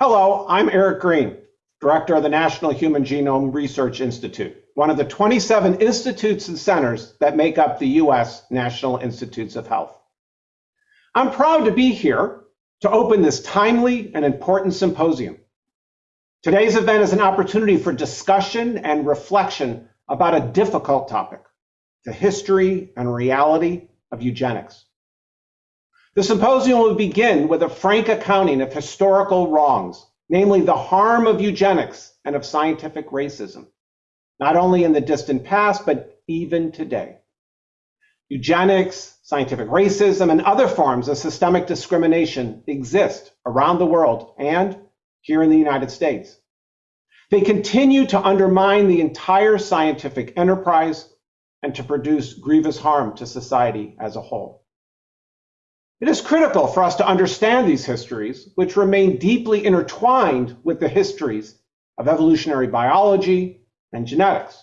Hello, I'm Eric Green, Director of the National Human Genome Research Institute, one of the 27 institutes and centers that make up the U.S. National Institutes of Health. I'm proud to be here to open this timely and important symposium. Today's event is an opportunity for discussion and reflection about a difficult topic, the history and reality of eugenics. The symposium will begin with a frank accounting of historical wrongs, namely the harm of eugenics and of scientific racism, not only in the distant past, but even today. Eugenics, scientific racism, and other forms of systemic discrimination exist around the world and here in the United States. They continue to undermine the entire scientific enterprise and to produce grievous harm to society as a whole. It is critical for us to understand these histories, which remain deeply intertwined with the histories of evolutionary biology and genetics.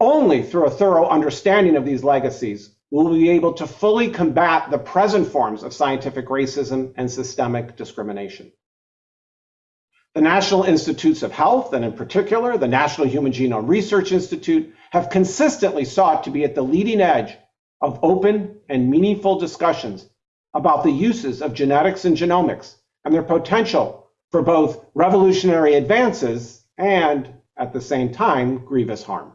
Only through a thorough understanding of these legacies will we be able to fully combat the present forms of scientific racism and systemic discrimination. The National Institutes of Health, and in particular the National Human Genome Research Institute, have consistently sought to be at the leading edge of open and meaningful discussions about the uses of genetics and genomics and their potential for both revolutionary advances and, at the same time, grievous harm.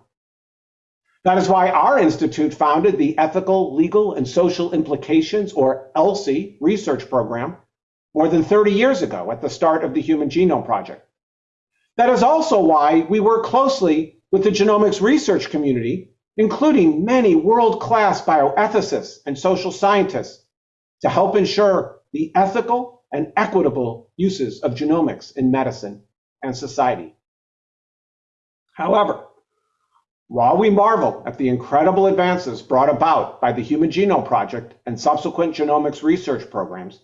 That is why our institute founded the Ethical, Legal, and Social Implications, or ELSI, research program more than 30 years ago at the start of the Human Genome Project. That is also why we work closely with the genomics research community including many world-class bioethicists and social scientists, to help ensure the ethical and equitable uses of genomics in medicine and society. However, while we marvel at the incredible advances brought about by the Human Genome Project and subsequent genomics research programs,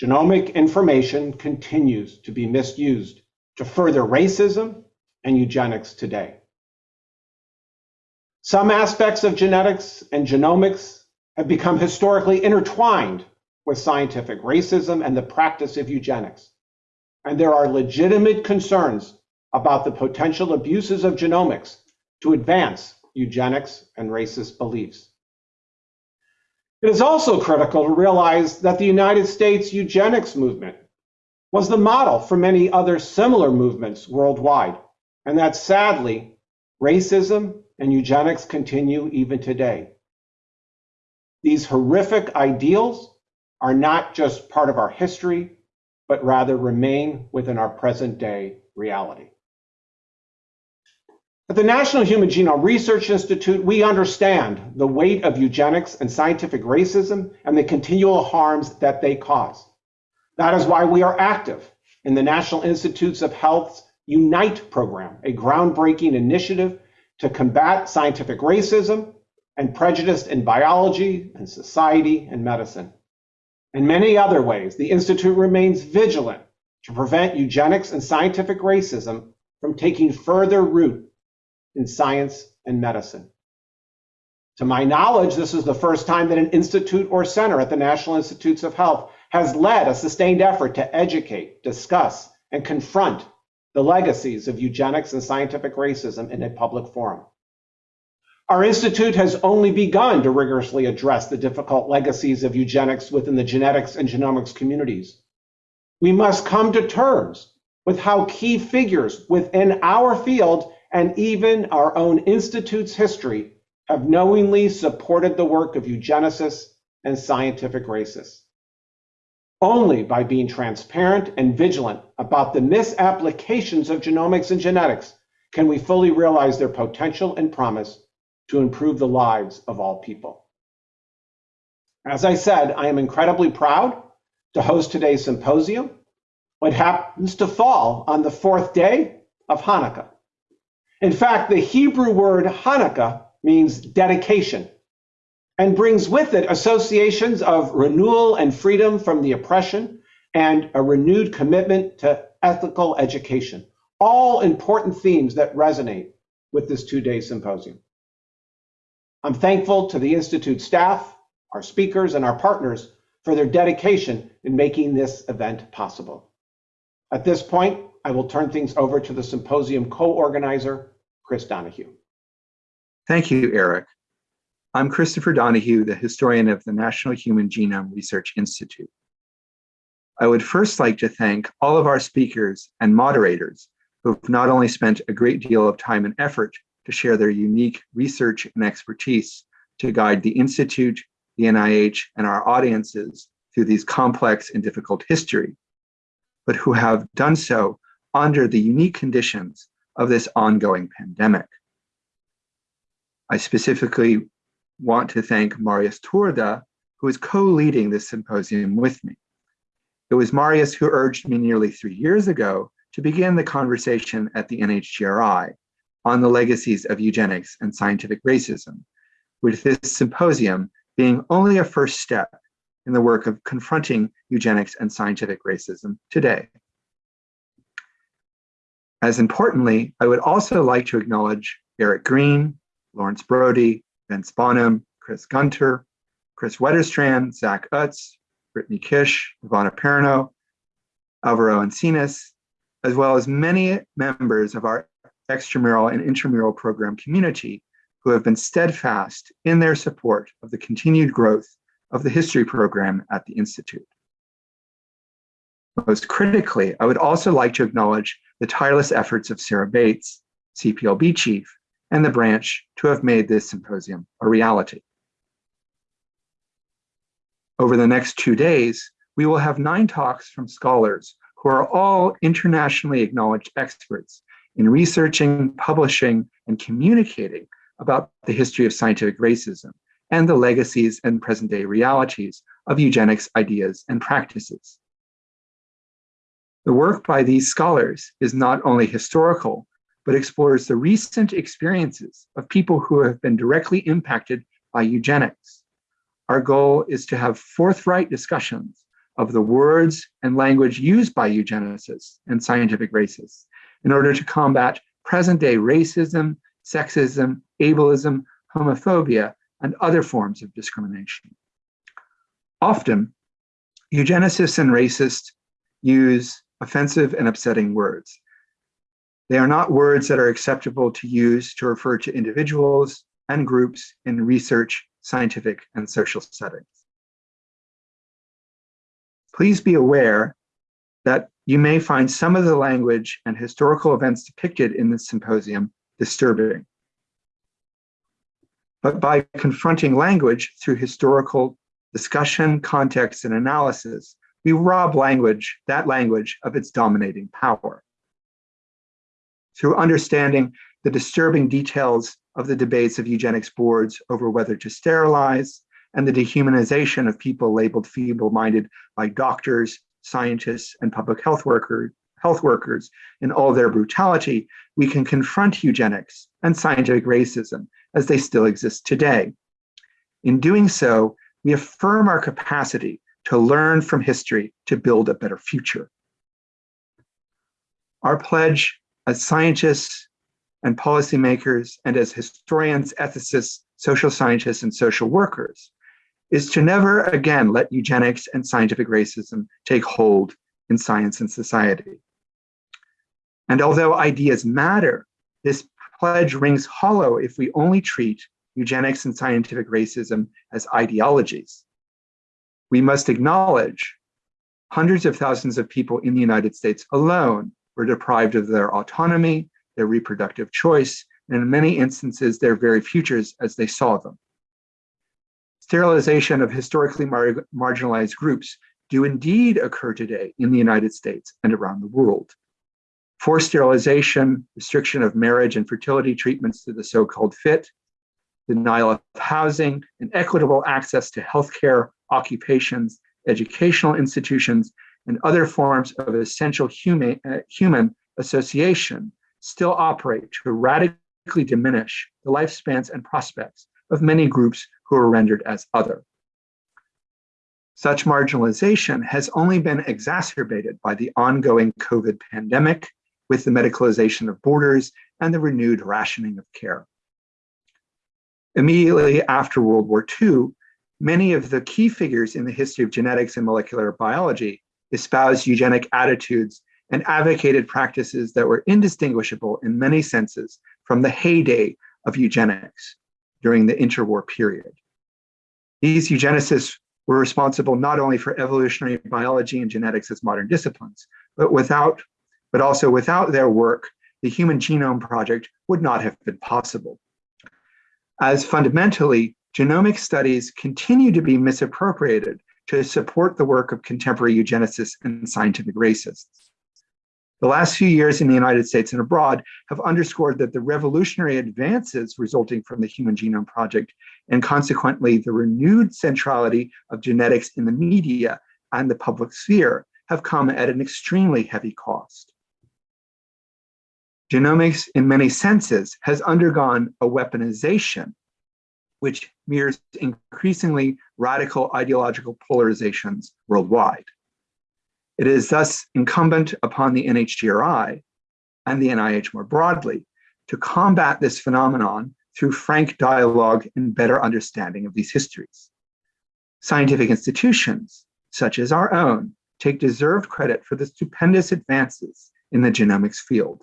genomic information continues to be misused to further racism and eugenics today. Some aspects of genetics and genomics have become historically intertwined with scientific racism and the practice of eugenics. And there are legitimate concerns about the potential abuses of genomics to advance eugenics and racist beliefs. It is also critical to realize that the United States eugenics movement was the model for many other similar movements worldwide, and that sadly, racism and eugenics continue even today. These horrific ideals are not just part of our history, but rather remain within our present day reality. At the National Human Genome Research Institute, we understand the weight of eugenics and scientific racism and the continual harms that they cause. That is why we are active in the National Institutes of Health's UNITE program, a groundbreaking initiative to combat scientific racism and prejudice in biology and society and medicine. In many other ways, the Institute remains vigilant to prevent eugenics and scientific racism from taking further root in science and medicine. To my knowledge, this is the first time that an institute or center at the National Institutes of Health has led a sustained effort to educate, discuss, and confront the legacies of eugenics and scientific racism in a public forum. Our institute has only begun to rigorously address the difficult legacies of eugenics within the genetics and genomics communities. We must come to terms with how key figures within our field and even our own institute's history have knowingly supported the work of eugenicists and scientific racists. Only by being transparent and vigilant about the misapplications of genomics and genetics can we fully realize their potential and promise to improve the lives of all people. As I said, I am incredibly proud to host today's symposium, what happens to fall on the fourth day of Hanukkah. In fact, the Hebrew word Hanukkah means dedication and brings with it associations of renewal and freedom from the oppression and a renewed commitment to ethical education. All important themes that resonate with this two day symposium. I'm thankful to the Institute staff, our speakers, and our partners for their dedication in making this event possible. At this point, I will turn things over to the symposium co-organizer, Chris Donohue. Thank you, Eric. I'm Christopher Donohue, the historian of the National Human Genome Research Institute. I would first like to thank all of our speakers and moderators who have not only spent a great deal of time and effort to share their unique research and expertise to guide the Institute, the NIH, and our audiences through these complex and difficult history, but who have done so under the unique conditions of this ongoing pandemic. I specifically want to thank Marius Turda, who is co-leading this symposium with me. It was Marius who urged me nearly three years ago to begin the conversation at the NHGRI on the legacies of eugenics and scientific racism, with this symposium being only a first step in the work of confronting eugenics and scientific racism today. As importantly, I would also like to acknowledge Eric Green, Lawrence Brody, Vince Bonham, Chris Gunter, Kris Wetterstrand, Zach Utz, Brittany Kish, Ivana Perino, Alvaro Encinas, as well as many members of our extramural and intramural program community who have been steadfast in their support of the continued growth of the history program at the Institute. Most critically, I would also like to acknowledge the tireless efforts of Sarah Bates, CPLB chief, and the branch to have made this symposium a reality. Over the next two days, we will have nine talks from scholars who are all internationally acknowledged experts in researching, publishing, and communicating about the history of scientific racism and the legacies and present-day realities of eugenics ideas and practices. The work by these scholars is not only historical, but explores the recent experiences of people who have been directly impacted by eugenics. Our goal is to have forthright discussions of the words and language used by eugenicists and scientific racists in order to combat present-day racism, sexism, ableism, homophobia, and other forms of discrimination. Often, eugenicists and racists use offensive and upsetting words. They are not words that are acceptable to use to refer to individuals and groups in research, scientific, and social settings. Please be aware that you may find some of the language and historical events depicted in this symposium disturbing. But by confronting language through historical discussion, context, and analysis, we rob language, that language, of its dominating power. Through understanding the disturbing details of the debates of eugenics boards over whether to sterilize, and the dehumanization of people labeled feeble-minded by doctors, scientists, and public health, worker, health workers in all their brutality, we can confront eugenics and scientific racism as they still exist today. In doing so, we affirm our capacity to learn from history to build a better future. Our pledge as scientists and policymakers and as historians, ethicists, social scientists, and social workers is to never again let eugenics and scientific racism take hold in science and society. And although ideas matter, this pledge rings hollow if we only treat eugenics and scientific racism as ideologies. We must acknowledge hundreds of thousands of people in the United States alone were deprived of their autonomy, their reproductive choice, and in many instances, their very futures as they saw them sterilization of historically mar marginalized groups do indeed occur today in the United States and around the world. Forced sterilization, restriction of marriage and fertility treatments to the so-called fit, denial of housing, and equitable access to healthcare, occupations, educational institutions, and other forms of essential human, uh, human association still operate to radically diminish the lifespans and prospects of many groups who are rendered as other. Such marginalization has only been exacerbated by the ongoing COVID pandemic with the medicalization of borders and the renewed rationing of care. Immediately after World War II, many of the key figures in the history of genetics and molecular biology espoused eugenic attitudes and advocated practices that were indistinguishable in many senses from the heyday of eugenics during the interwar period. These eugenicists were responsible not only for evolutionary biology and genetics as modern disciplines, but without, but also without their work, the Human Genome Project would not have been possible. As fundamentally, genomic studies continue to be misappropriated to support the work of contemporary eugenicists and scientific racists. The last few years in the United States and abroad have underscored that the revolutionary advances resulting from the Human Genome Project and consequently the renewed centrality of genetics in the media and the public sphere have come at an extremely heavy cost. Genomics, in many senses, has undergone a weaponization, which mirrors increasingly radical ideological polarizations worldwide. It is thus incumbent upon the NHGRI and the NIH more broadly to combat this phenomenon through frank dialogue and better understanding of these histories. Scientific institutions, such as our own, take deserved credit for the stupendous advances in the genomics field.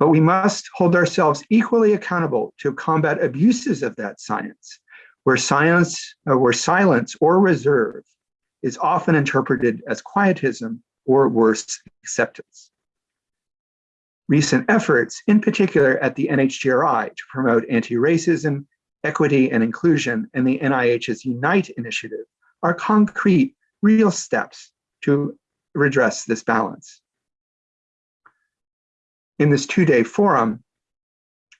But we must hold ourselves equally accountable to combat abuses of that science, where science, uh, where silence or reserve is often interpreted as quietism or worse, acceptance. Recent efforts, in particular at the NHGRI, to promote anti-racism, equity, and inclusion, and the NIH's Unite initiative are concrete, real steps to redress this balance in this two-day forum,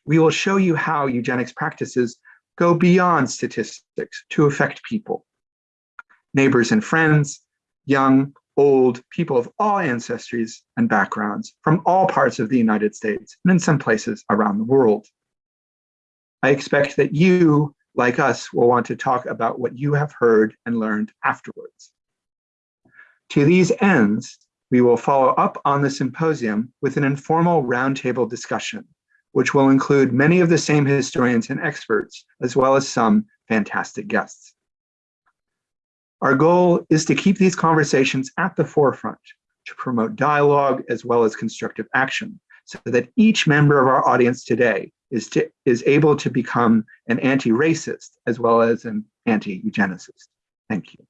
we will show you how eugenics practices go beyond statistics to affect people. Neighbors and friends, young, old, people of all ancestries and backgrounds from all parts of the United States and in some places around the world. I expect that you, like us, will want to talk about what you have heard and learned afterwards. To these ends, we will follow up on the symposium with an informal roundtable discussion, which will include many of the same historians and experts, as well as some fantastic guests. Our goal is to keep these conversations at the forefront, to promote dialogue as well as constructive action, so that each member of our audience today is, to, is able to become an anti-racist as well as an anti-eugenicist. Thank you.